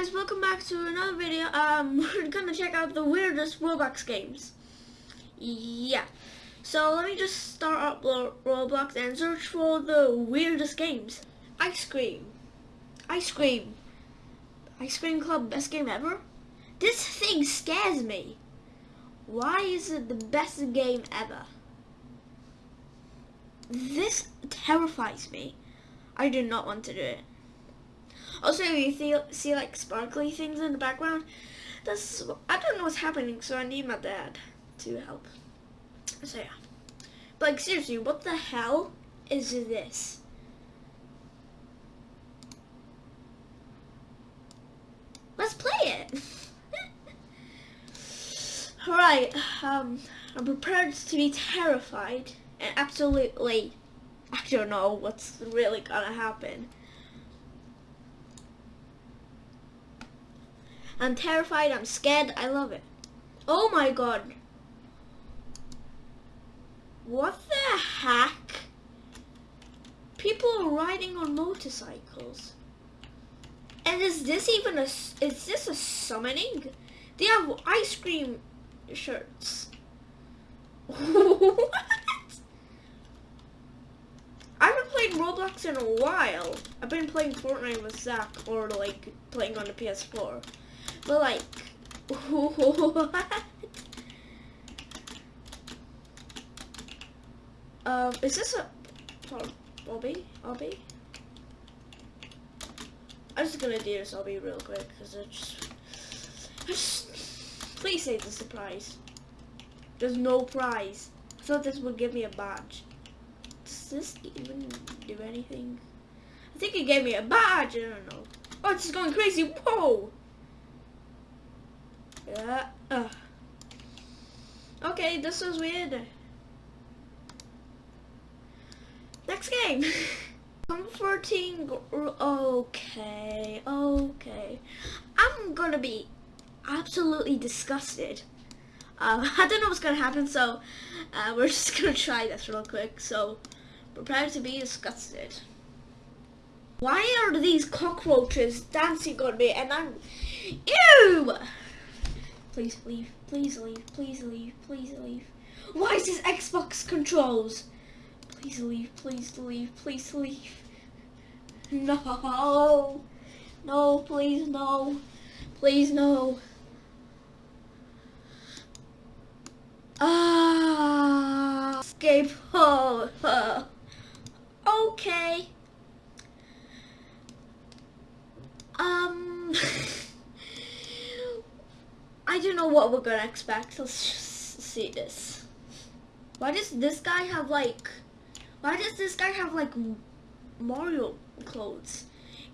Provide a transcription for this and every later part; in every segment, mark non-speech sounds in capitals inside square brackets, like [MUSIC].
guys, welcome back to another video. Um, [LAUGHS] we're gonna check out the weirdest Roblox games. Yeah. So let me just start up Roblox and search for the weirdest games. Ice Cream. Ice Cream. Ice Cream Club, best game ever? This thing scares me. Why is it the best game ever? This terrifies me. I do not want to do it. Also, you see, see like sparkly things in the background. That's I don't know what's happening, so I need my dad to help. So yeah, but like seriously, what the hell is this? Let's play it. [LAUGHS] Alright, um, I'm prepared to be terrified and absolutely, I don't know what's really gonna happen. I'm terrified, I'm scared, I love it. Oh my god. What the heck? People are riding on motorcycles. And is this even a, is this a summoning? They have ice cream shirts. [LAUGHS] what? I haven't played Roblox in a while. I've been playing Fortnite with Zach or like playing on the PS4. But like? [LAUGHS] Um, is this a Bobby? Obby? I'm just gonna do this Obby real quick because it's just, please say it's a surprise. There's no prize. I thought this would give me a badge. Does this even do anything? I think it gave me a badge. I don't know. Oh, it's going crazy. Whoa! Yeah. Okay, this is weird. Next game. [LAUGHS] Comforting. Okay. Okay. I'm gonna be absolutely disgusted. Uh, [LAUGHS] I don't know what's gonna happen, so uh, we're [LAUGHS] just gonna try this real quick. So prepare to be disgusted. Why are these cockroaches dancing on me and I'm... Ew! Please leave. Please leave. Please leave. Please leave. Why is this Xbox controls? Please leave. Please leave. Please leave. No. No, please no. Please no. Ah. Escape. Oh. [LAUGHS] Okay. Um. [LAUGHS] I don't know what we're gonna expect. Let's see this. Why does this guy have like, why does this guy have like Mario clothes?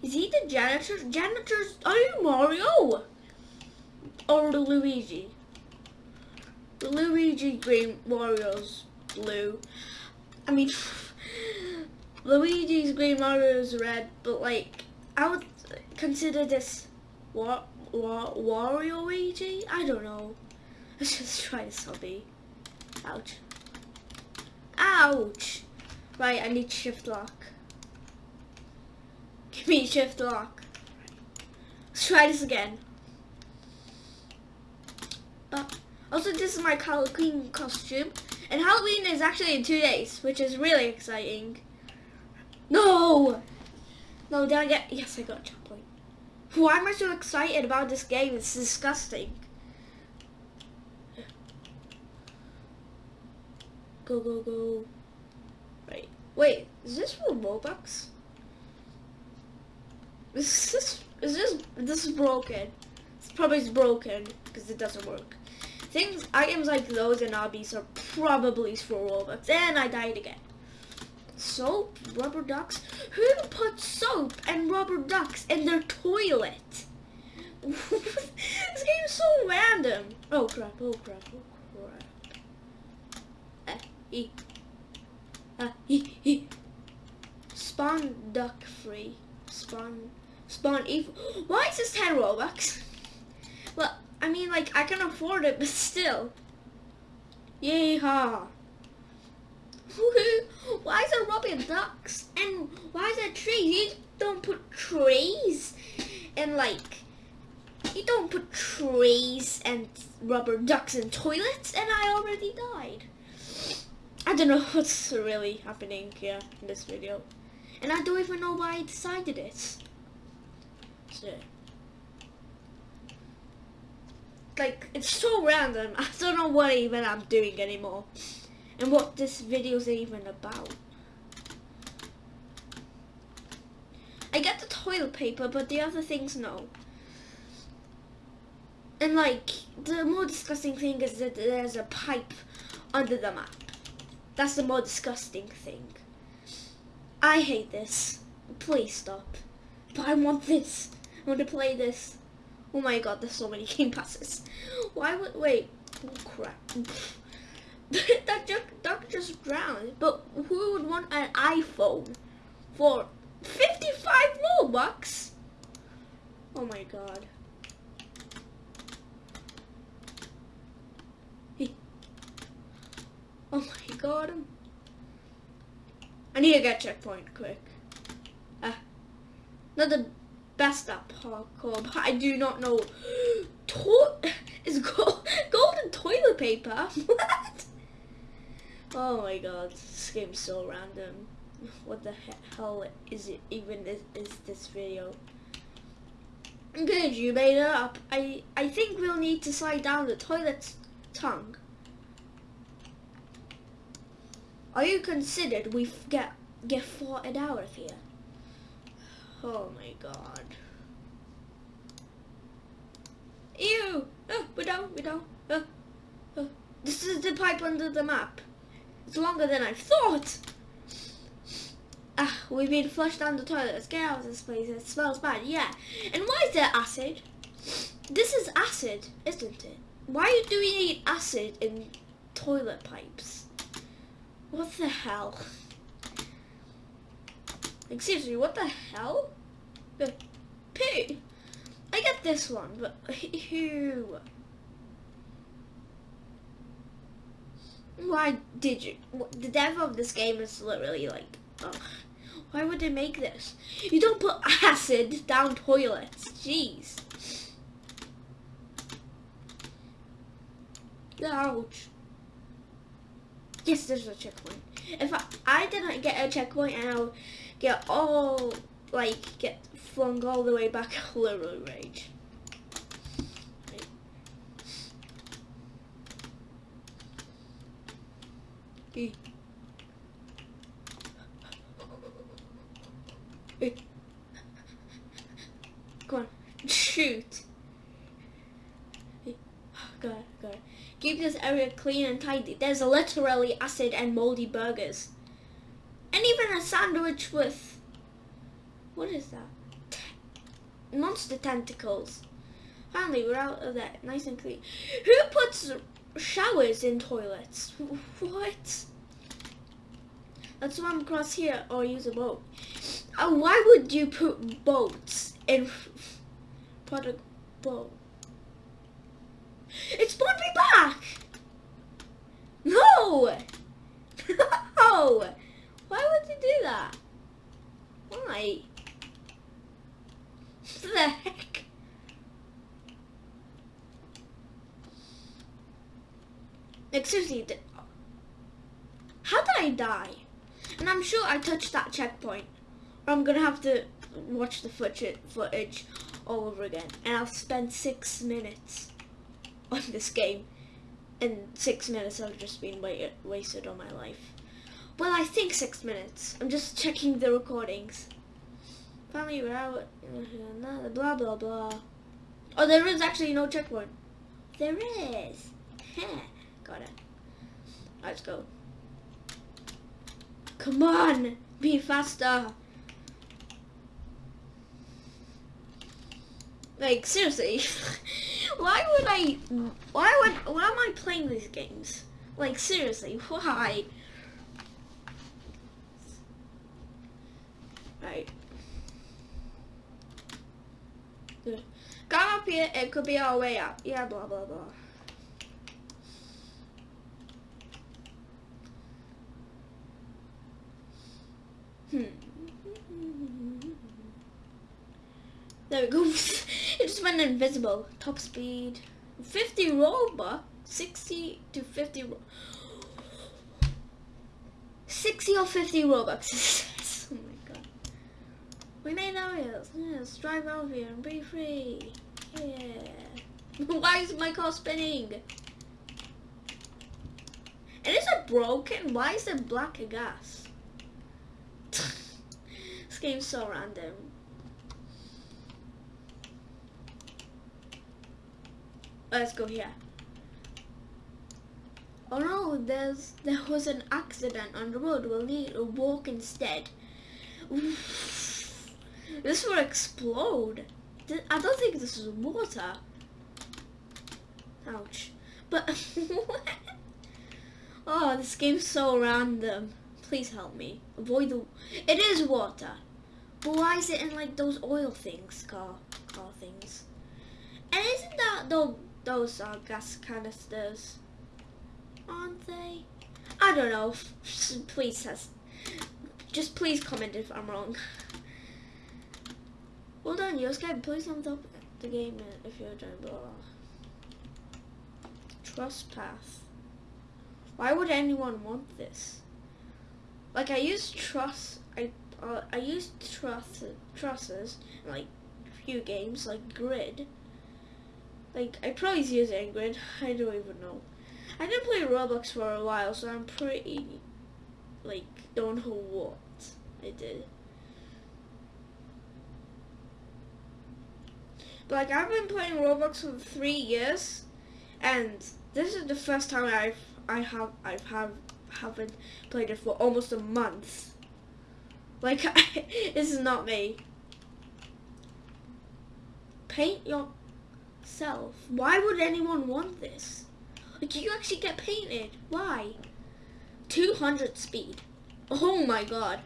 Is he the janitor? Janitors, are you Mario? Or Luigi? Luigi green, Mario's blue. I mean, [LAUGHS] Luigi's green, Mario's red, but like, I would consider this what Wa Wario Luigi? I don't know. [LAUGHS] Let's just try this obby. Ouch. Ouch! Right, I need shift lock. [LAUGHS] Give me shift lock. Let's try this again. Uh, also, this is my Halloween costume. And Halloween is actually in two days, which is really exciting. No! No, did I get... Yes, I got. Why am I so excited about this game? It's disgusting. Go, go, go. Right. Wait, is this for Robux? Is this, is this, this is broken. It's probably broken because it doesn't work. Things, items like those and obbies are probably for Robux. And I died again. Soap? Rubber ducks? Who put soap and rubber ducks in their toilet? [LAUGHS] this game is so random. Oh crap, oh crap, oh crap. Uh, e. Uh, e, e. Spawn duck free. Spawn, spawn evil. [GASPS] Why is this 10 Robux? [LAUGHS] Well, I mean, like, I can afford it, but still. Yeehaw. Why is there rubber ducks? And why is there trees? You don't put trees and like You don't put trees and rubber ducks in toilets, and I already died. I don't know [LAUGHS] what's really happening here in this video. And I don't even know why I decided it. So, like, it's so random. [LAUGHS] I don't know what even I'm doing anymore. And what this video is even about. I get the toilet paper, but the other things, no. And like, the more disgusting thing is that there's a pipe under the map. That's the more disgusting thing. I hate this. Please stop. But I want this. I want to play this. Oh my god, there's so many [LAUGHS] game passes. Why would, wait, oh crap. [LAUGHS] that duck, duck just drowned. But who would want an iPhone for 55 Robux? Oh my god. Hey. Oh my god. I need to get checkpoint quick. Ah. Not the best at parkour, but I do not know. [GASPS] To [LAUGHS] is gold [LAUGHS] golden toilet paper? Oh my god, this game's so random. [LAUGHS] What the hell is it even is, is this video? Good, you made it up. I, I think we'll need to slide down the toilet's tongue. Are you considered we get get an hours here? Oh my god. Ew! Ah, oh, we don't, we don't. Oh, ah, oh. Ah. This is the pipe under the map. It's longer than I thought. Ah, we've been flushed down the toilet. Let's get out of this place. It smells bad. Yeah. And why is there acid? This is acid, isn't it? Why do we need acid in toilet pipes? What the hell? Excuse me, what the hell? The poo. I get this one, but who? Why did you? The dev of this game is literally like, ugh. Why would they make this? You don't put acid down toilets. Jeez. Ouch. Yes, there's a checkpoint. If I, I didn't get a checkpoint and I'll get all, like, get flung all the way back, [LAUGHS] literally rage. Come on, shoot. Go, go. Keep this area clean and tidy. There's literally acid and moldy burgers. And even a sandwich with... What is that? Monster tentacles. Finally, we're out of that. Nice and clean. Who puts showers in toilets? [LAUGHS] What? Let's swim across here or use a boat. Uh, why would you put boats in product boat? It's brought me back! No! [LAUGHS] no! Why would you do that? Why? The heck? Like seriously, how did I die? And I'm sure I touched that checkpoint. I'm gonna have to watch the footage all over again. And I'll spend six minutes on this game and six minutes have just been wait wasted on my life. Well, I think six minutes. I'm just checking the recordings. Finally, we're out. Blah, blah, blah. Oh, there is actually no checkpoint. There is. [LAUGHS] Got it. Let's go. Come on. Be faster. Like, seriously. [LAUGHS] why would I, why would, why am I playing these games? Like, seriously, [LAUGHS] why? Right. Come up here, it could be our way out. Yeah, blah, blah, blah. Hmm. [LAUGHS] There we go. It just went invisible. Top speed. 50 Robux. 60 to 50 Ro 60 or 50 Robux. [LAUGHS] oh my god. We made our wheels. Let's drive out here and be free. Yeah. [LAUGHS] Why is my car spinning? And is it broken? Why is it black gas? [LAUGHS] this game's so random. Let's go here. Oh no, there's there was an accident on the road. We'll need to walk instead. This will explode. I don't think this is water. Ouch. But [LAUGHS] oh, this game's so random. Please help me. Avoid the. It is water. But why is it in like those oil things, car car things? And isn't that though? Those are gas canisters, aren't they? I don't know. Please. Just please comment if I'm wrong. Well done, Yosuke. Please thumbs up the game if you're doing blah. Truss path. Why would anyone want this? Like I use truss. I uh, I use truss trusses like few games like Grid. Like, I probably use Ingrid. [LAUGHS] I don't even know. I didn't play Roblox for a while, so I'm pretty, like, don't know what I did. But, like, I've been playing Roblox for three years, and this is the first time I've, I have, I've have, haven't played it for almost a month. Like, [LAUGHS] this is not me. Paint your self. Why would anyone want this? Like, you actually get painted. Why? 200 speed. Oh my god.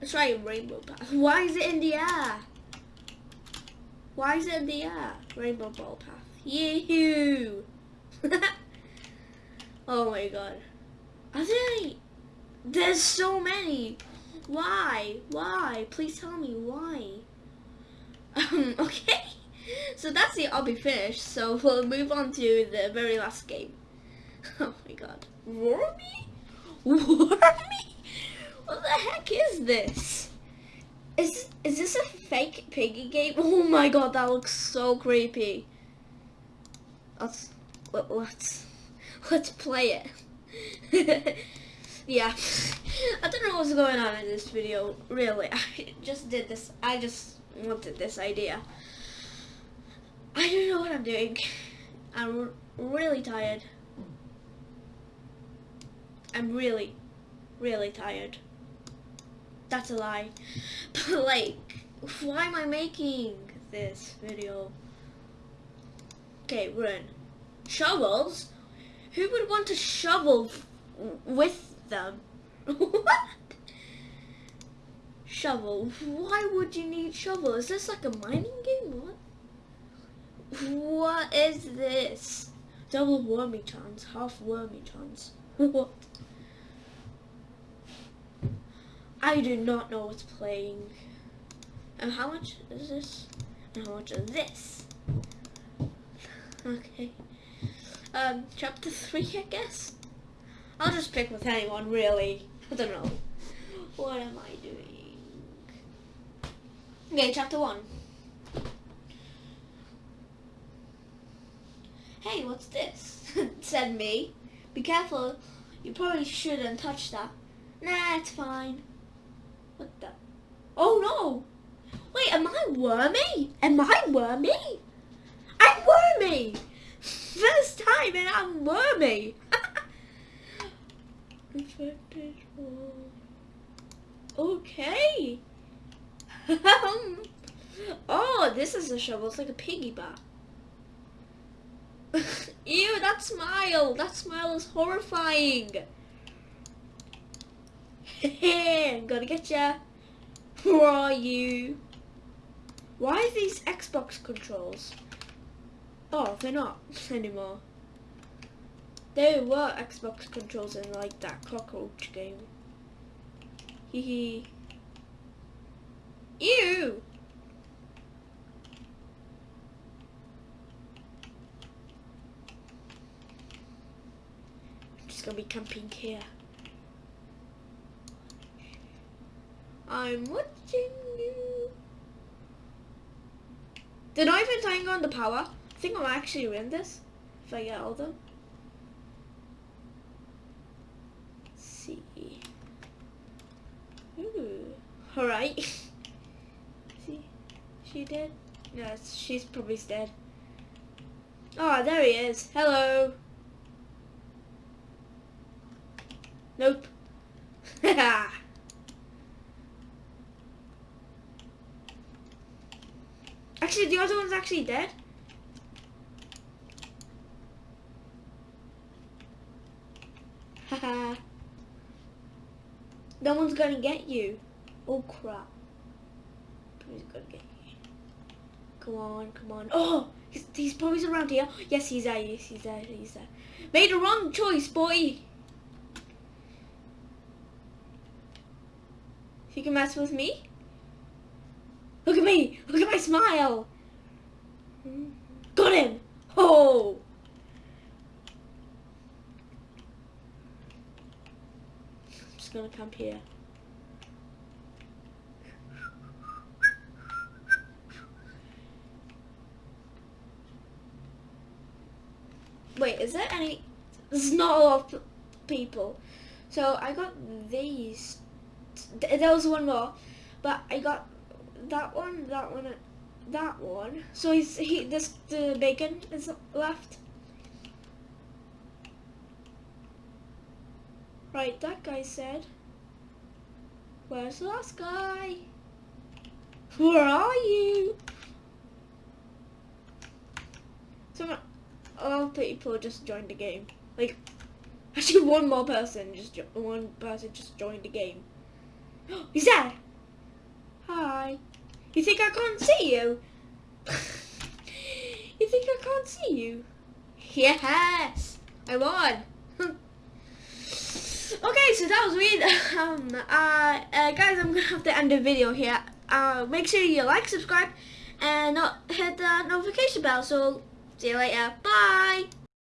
Let's try a rainbow path. Why is it in the air? Why is it in the air? Rainbow ball path. Yee-hoo! [LAUGHS] oh my god. Are there There's so many. Why? Why? Please tell me why. [LAUGHS] Um, okay so that's it, I'll be finished. So we'll move on to the very last game. [LAUGHS] Oh my god. Wormy? Wormy? What the heck is this? Is is this a fake piggy game? [LAUGHS] Oh my god, that looks so creepy. Let's let, let's let's play it. [LAUGHS] yeah. I don't know what's going on in this video, really. I just did this I just wanted this idea. I don't know what I'm doing. I'm really tired. I'm really, really tired. That's a lie. [LAUGHS] But like, why am I making this video? Okay, we run. Shovels? Who would want to shovel with them? [LAUGHS] what? Shovel? Why would you need shovel? Is this like a mining game? What? What is this? Double wormy chance, half wormy chance. what? I do not know what's playing. And how much is this? And how much is this? Okay. Um, chapter 3, I guess? I'll just pick with anyone, really. I don't know. What am I doing? Okay, chapter 1. Hey, what's this? [LAUGHS] said me. Be careful. You probably shouldn't touch that. Nah, it's fine. What the? Oh no! Wait, am I wormy? Am I wormy? I'm wormy! [LAUGHS] First time and I'm wormy! [LAUGHS] okay. Um, oh, this is a shovel. It's like a piggy bat. [LAUGHS] Ew, that smile! That smile is horrifying! [LAUGHS] I'm gonna get ya! Who are you? Why are these Xbox controls? Oh, they're not [LAUGHS] anymore. There were Xbox controls in like that cockroach game. Hee hee. Ew! just gonna be camping here. I'm watching you. Did I even turn on the power? I think I'm actually win this if I get all them. Let's see. Ooh. Alright. [LAUGHS] see? She dead? Yes, she's probably dead. Oh, there he is. Hello. Nope. [LAUGHS] actually, the other one's actually dead. Haha. [LAUGHS] no one's gonna get you. Oh crap. Who's gonna get you? Come on, come on. Oh! He's, he's probably around here. Yes, he's there. Yes, he's there. He's there. Made a wrong choice, boy. You can mess with me? Look at me! Look at my smile! Got him! Oh! I'm just gonna camp here. Wait, is there any... There's not a lot of people. So I got these. There was one more. But I got that one, that one, that one. So he's, he, this, the bacon is left. Right, that guy said. Where's the last guy? Where are you? Someone a people just joined the game. Like, [LAUGHS] actually one more person, just one person just joined the game. [GASPS] He's there! Hi. You think I can't see you? [LAUGHS] you think I can't see you? Yes! I won! [LAUGHS] okay, so that was weird. [LAUGHS] Um, uh, uh, guys, I'm gonna have to end the video here. Uh, make sure you like, subscribe, and hit the notification bell. So See you later. Bye.